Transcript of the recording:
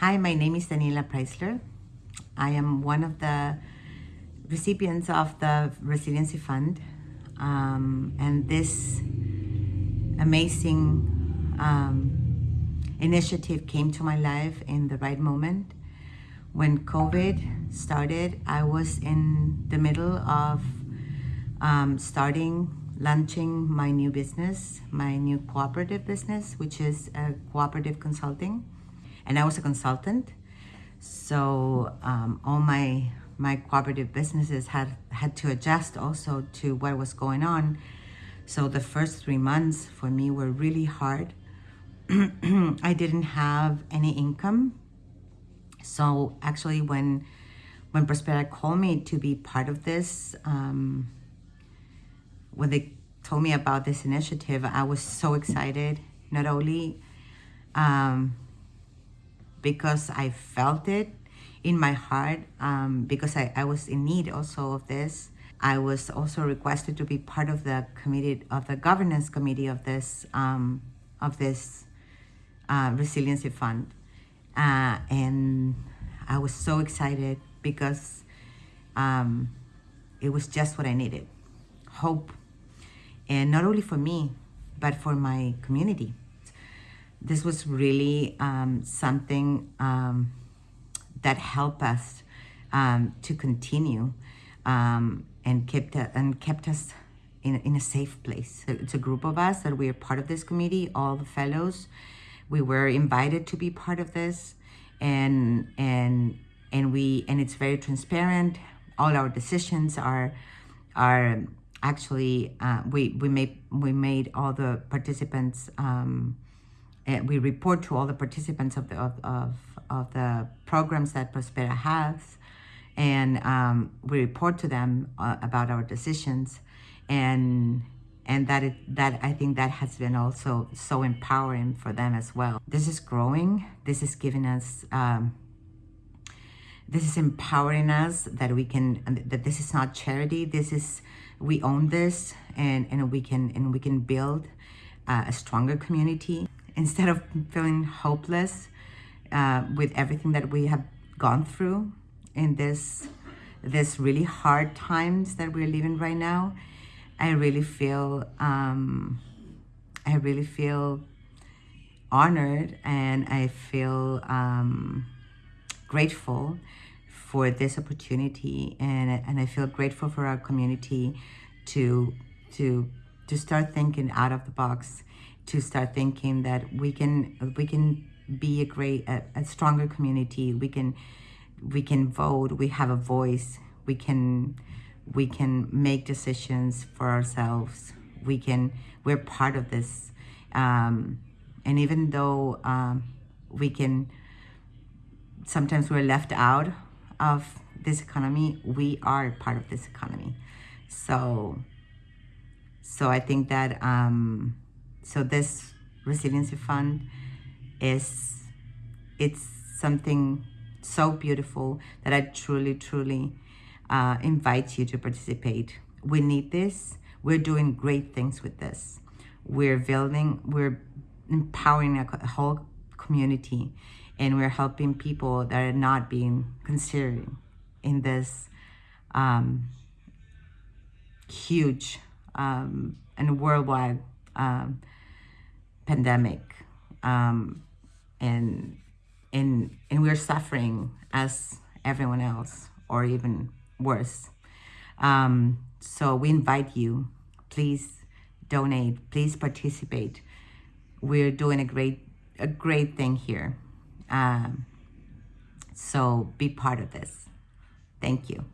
Hi, my name is Daniela Preisler. I am one of the recipients of the Resiliency Fund. Um, and this amazing um, initiative came to my life in the right moment. When COVID started, I was in the middle of um, starting, launching my new business, my new cooperative business, which is a cooperative consulting. And I was a consultant. So um, all my my cooperative businesses had had to adjust also to what was going on. So the first three months for me were really hard. I didn't have any income. So actually when when Prospera called me to be part of this, um, when they told me about this initiative, I was so excited, not only um, because I felt it in my heart, um, because I, I was in need also of this. I was also requested to be part of the committee of the governance committee of this um, of this uh, resiliency fund, uh, and I was so excited because um, it was just what I needed, hope, and not only for me, but for my community. This was really um, something um, that helped us um, to continue um, and kept uh, and kept us in, in a safe place. It's a group of us that we are part of this committee, all the fellows. We were invited to be part of this, and and and we and it's very transparent. All our decisions are are actually uh, we we made we made all the participants um, we report to all the participants of the of, of, of the programs that Prospera has and um, we report to them uh, about our decisions and and that it, that I think that has been also so empowering for them as well. This is growing. This is giving us um, this is empowering us that we can that this is not charity this is we own this and and we can and we can build uh, a stronger community instead of feeling hopeless uh, with everything that we have gone through in this this really hard times that we're living right now i really feel um, i really feel honored and i feel um, grateful for this opportunity. And, and I feel grateful for our community to to to start thinking out of the box to start thinking that we can we can be a great a, a stronger community. We can we can vote. We have a voice. We can we can make decisions for ourselves. We can we're part of this. Um, and even though um, we can sometimes we're left out of this economy, we are part of this economy. So, so I think that, um, so this resiliency fund is, it's something so beautiful that I truly, truly uh, invite you to participate. We need this. We're doing great things with this. We're building, we're empowering a whole community and we're helping people that are not being considered in this um, huge um, and worldwide um, pandemic um, and and and we're suffering as everyone else or even worse um, so we invite you please donate please participate we're doing a great a great thing here um, so be part of this. Thank you.